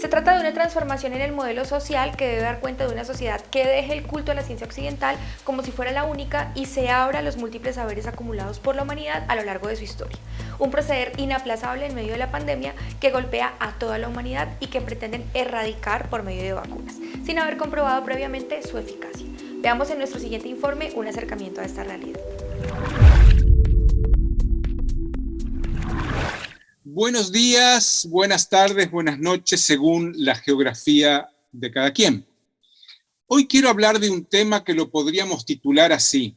Se trata de una transformación en el modelo social que debe dar cuenta de una sociedad que deje el culto a la ciencia occidental como si fuera la única y se abra a los múltiples saberes acumulados por la humanidad a lo largo de su historia. Un proceder inaplazable en medio de la pandemia que golpea a toda la humanidad y que pretenden erradicar por medio de vacunas, sin haber comprobado previamente su eficacia. Veamos en nuestro siguiente informe un acercamiento a esta realidad. Buenos días, buenas tardes, buenas noches, según la geografía de cada quien. Hoy quiero hablar de un tema que lo podríamos titular así,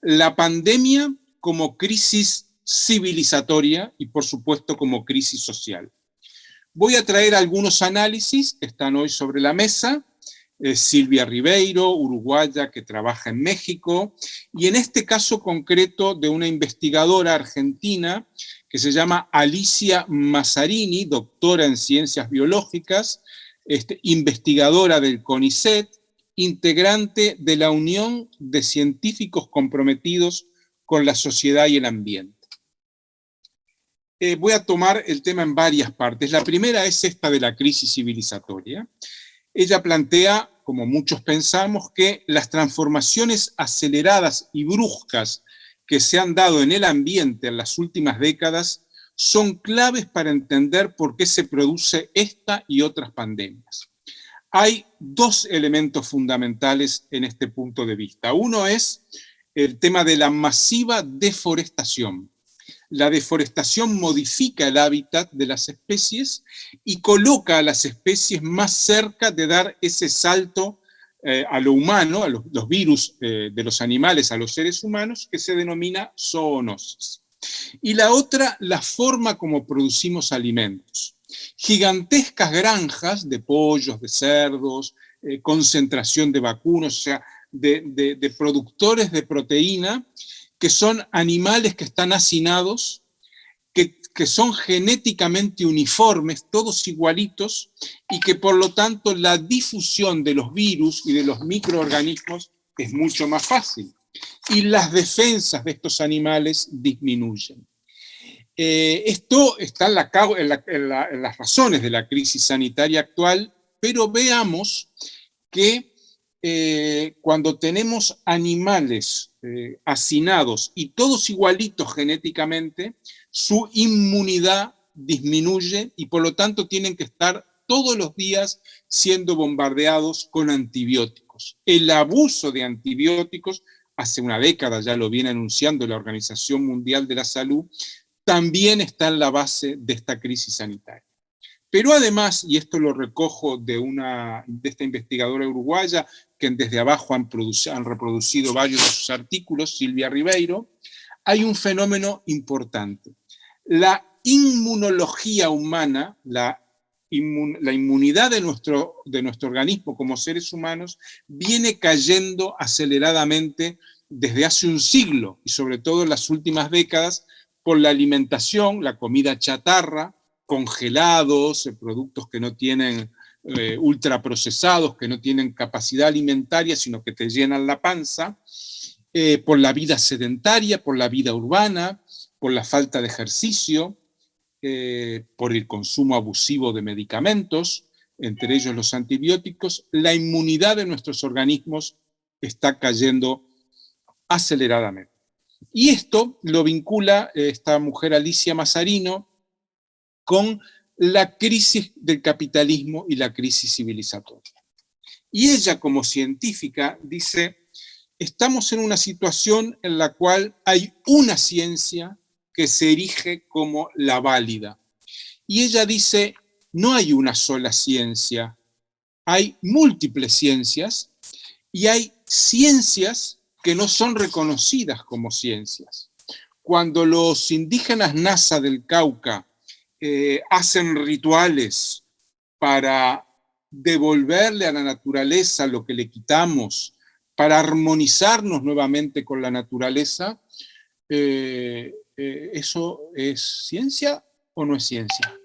la pandemia como crisis civilizatoria y por supuesto como crisis social. Voy a traer algunos análisis que están hoy sobre la mesa, Silvia Ribeiro, uruguaya que trabaja en México, y en este caso concreto de una investigadora argentina que se llama Alicia Mazzarini, doctora en ciencias biológicas, este, investigadora del CONICET, integrante de la Unión de Científicos Comprometidos con la Sociedad y el Ambiente. Eh, voy a tomar el tema en varias partes. La primera es esta de la crisis civilizatoria. Ella plantea, como muchos pensamos, que las transformaciones aceleradas y bruscas que se han dado en el ambiente en las últimas décadas son claves para entender por qué se produce esta y otras pandemias. Hay dos elementos fundamentales en este punto de vista. Uno es el tema de la masiva deforestación. La deforestación modifica el hábitat de las especies y coloca a las especies más cerca de dar ese salto eh, a lo humano, a los, virus eh, de los animales a los seres humanos, que se denomina zoonosis. Y la otra, la forma como producimos alimentos. Gigantescas granjas de pollos, de cerdos, eh, concentración de vacunos, o sea, de, de productores de proteína, que son animales que están hacinados que, son genéticamente uniformes, todos igualitos, y que por lo tanto la difusión de los virus y de los microorganismos es mucho más fácil. Y las defensas de estos animales disminuyen. Eh, esto está en, las razones de la crisis sanitaria actual, pero veamos que eh, cuando tenemos animales eh, hacinados y todos igualitos genéticamente, su inmunidad disminuye y por lo tanto tienen que estar todos los días siendo bombardeados con antibióticos. El abuso de antibióticos, hace una década ya lo viene anunciando la Organización Mundial de la Salud, también está en la base de esta crisis sanitaria. Pero además, y esto lo recojo de, una, de esta investigadora uruguaya, que desde abajo han, han reproducido varios de sus artículos, Silvia Ribeiro, hay un fenómeno importante. La inmunología humana, la, la inmunidad de nuestro, de nuestro organismo como seres humanos, viene cayendo aceleradamente desde hace un siglo, y sobre todo en las últimas décadas, por la alimentación, la comida chatarra, congelados, eh, productos que no tienen eh, ultraprocesados, que no tienen capacidad alimentaria, sino que te llenan la panza, eh, por la vida sedentaria, por la vida urbana, por la falta de ejercicio, por el consumo abusivo de medicamentos, entre ellos los antibióticos, la inmunidad de nuestros organismos está cayendo aceleradamente. Y esto lo vincula esta mujer Alicia Mazarino, con la crisis del capitalismo y la crisis civilizatoria. Y ella como científica dice, estamos en una situación en la cual hay una ciencia que se erige como la válida. Y ella dice, no hay una sola ciencia, hay múltiples ciencias y hay ciencias que no son reconocidas como ciencias. Cuando los indígenas NASA del Cauca eh, hacen rituales para devolverle a la naturaleza lo que le quitamos, para armonizarnos nuevamente con la naturaleza, eh, eh, ¿eso es ciencia o no es ciencia?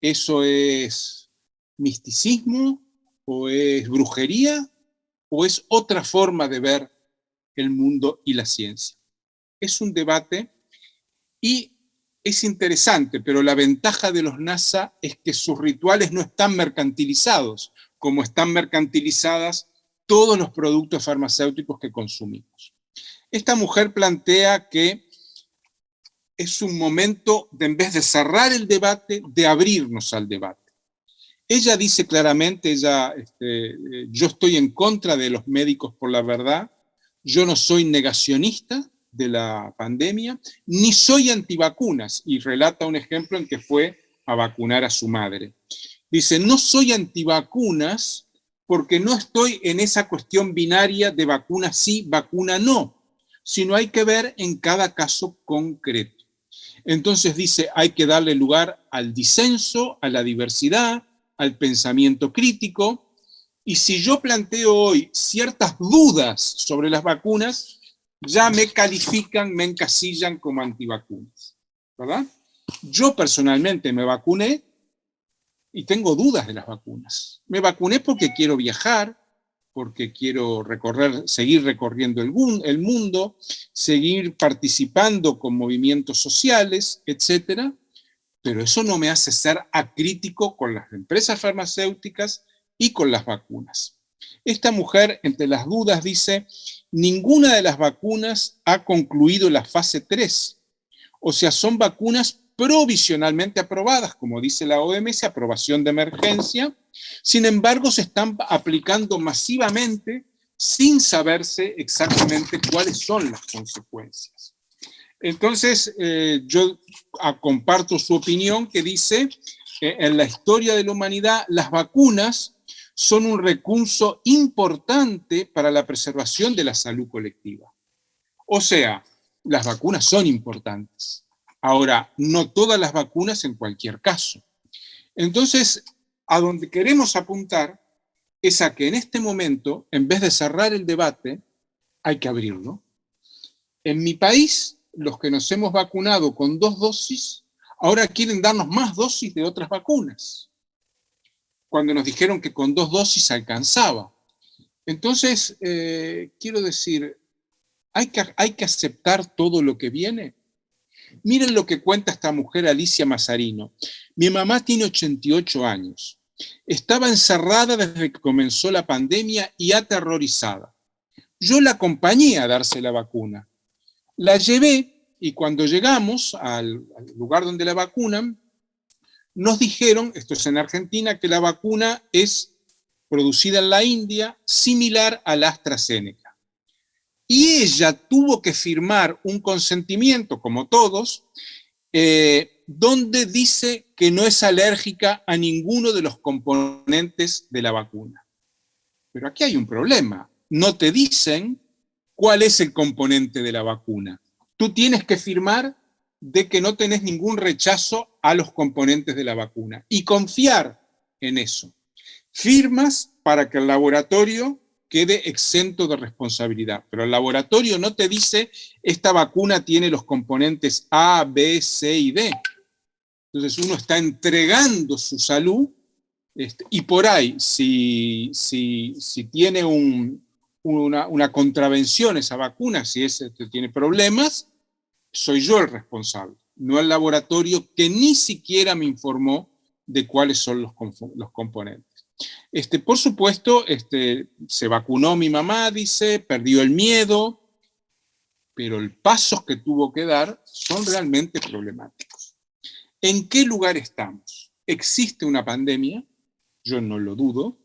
¿Eso es misticismo o es brujería o es otra forma de ver el mundo y la ciencia? Es un debate y es interesante, pero la ventaja de los NASA es que sus rituales no están mercantilizados, como están mercantilizadas todos los productos farmacéuticos que consumimos. Esta mujer plantea que es un momento, de, en vez de cerrar el debate, de abrirnos al debate. Ella dice claramente, ella, este, eh, yo estoy en contra de los médicos por la verdad, yo no soy negacionista de la pandemia, ni soy antivacunas, y relata un ejemplo en que fue a vacunar a su madre. Dice, no soy antivacunas porque no estoy en esa cuestión binaria de vacuna sí, vacuna no, sino hay que ver en cada caso concreto. Entonces dice, hay que darle lugar al disenso, a la diversidad, al pensamiento crítico, y si yo planteo hoy ciertas dudas sobre las vacunas, ya me califican, me encasillan como antivacunas, ¿verdad? Yo personalmente me vacuné y tengo dudas de las vacunas. Me vacuné porque quiero viajar, porque quiero seguir recorriendo el, el mundo, seguir participando con movimientos sociales, etc. Pero eso no me hace ser acrítico con las empresas farmacéuticas y con las vacunas. Esta mujer, entre las dudas, dice, ninguna de las vacunas ha concluido la fase 3. O sea, son vacunas provisionalmente aprobadas, como dice la OMS, aprobación de emergencia, sin embargo se están aplicando masivamente sin saberse exactamente cuáles son las consecuencias. Entonces, eh, yo ah, comparto su opinión que dice, que en la historia de la humanidad, las vacunas son un recurso importante para la preservación de la salud colectiva. O sea, las vacunas son importantes. Ahora, no todas las vacunas en cualquier caso. Entonces, a donde queremos apuntar es a que en este momento, en vez de cerrar el debate, hay que abrirlo. En mi país, los que nos hemos vacunado con dos dosis, ahora quieren darnos más dosis de otras vacunas, cuando nos dijeron que con dos dosis alcanzaba. Entonces, eh, quiero decir, ¿hay que, ¿hay que aceptar todo lo que viene? Miren lo que cuenta esta mujer Alicia Mazarino. Mi mamá tiene 88 años. Estaba encerrada desde que comenzó la pandemia y aterrorizada. Yo la acompañé a darse la vacuna. La llevé y cuando llegamos al, lugar donde la vacunan, nos dijeron, esto es en Argentina, que la vacuna es producida en la India, similar a la AstraZeneca y ella tuvo que firmar un consentimiento, como todos, eh, donde dice que no es alérgica a ninguno de los componentes de la vacuna. Pero aquí hay un problema. No te dicen cuál es el componente de la vacuna. Tú tienes que firmar de que no tenés ningún rechazo a los componentes de la vacuna y confiar en eso. Firmas para que el laboratorio quede exento de responsabilidad. Pero el laboratorio no te dice, esta vacuna tiene los componentes A, B, C y D. Entonces uno está entregando su salud este, y por ahí, si, si, si tiene una, contravención esa vacuna, si ese tiene problemas, soy yo el responsable, no el laboratorio que ni siquiera me informó de cuáles son los, componentes. Este, por supuesto, este, se vacunó mi mamá, dice, perdió el miedo, pero los pasos que tuvo que dar son realmente problemáticos. ¿En qué lugar estamos? ¿Existe una pandemia? Yo no lo dudo.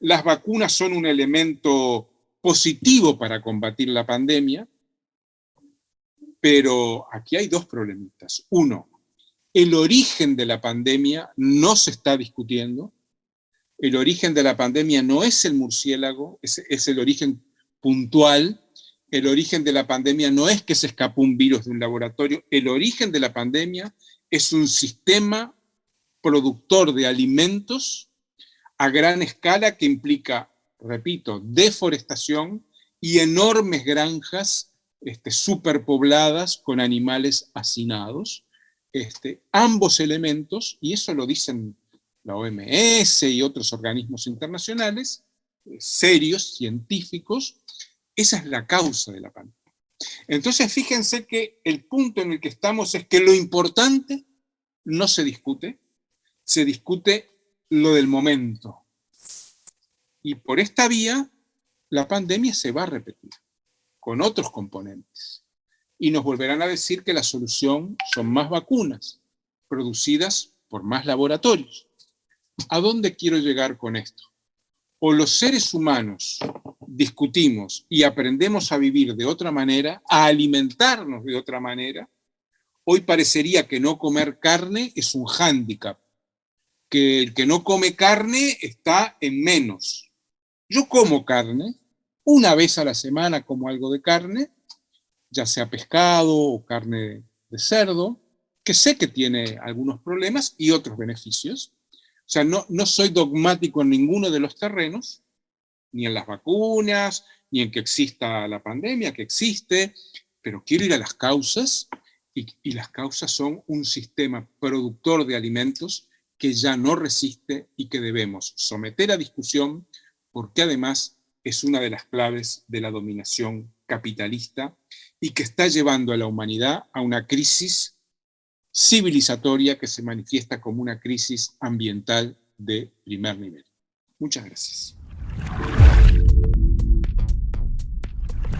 Las vacunas son un elemento positivo para combatir la pandemia, pero aquí hay dos problemitas. Uno, el origen de la pandemia no se está discutiendo, el origen de la pandemia no es el murciélago, es, el origen puntual, el origen de la pandemia no es que se escapó un virus de un laboratorio, el origen de la pandemia es un sistema productor de alimentos a gran escala que implica, repito, deforestación y enormes granjas este, superpobladas con animales hacinados. Este, ambos elementos, y eso lo dicen la OMS y otros organismos internacionales, eh, serios, científicos, esa es la causa de la pandemia. Entonces fíjense que el punto en el que estamos es que lo importante no se discute, se discute lo del momento. Y por esta vía, la pandemia se va a repetir, con otros componentes. Y nos volverán a decir que la solución son más vacunas, producidas por más laboratorios. ¿A dónde quiero llegar con esto? O los seres humanos discutimos y aprendemos a vivir de otra manera, a alimentarnos de otra manera, hoy parecería que no comer carne es un hándicap, que el que no come carne está en menos, yo como carne, una vez a la semana como algo de carne, ya sea pescado o carne de cerdo, que sé que tiene algunos problemas y otros beneficios. O sea, no, no soy dogmático en ninguno de los terrenos, ni en las vacunas, ni en que exista la pandemia, que existe, pero quiero ir a las causas, y, y las causas son un sistema productor de alimentos que ya no resiste y que debemos someter a discusión, porque además es una de las claves de la dominación capitalista y que está llevando a la humanidad a una crisis civilizatoria que se manifiesta como una crisis ambiental de primer nivel. Muchas gracias.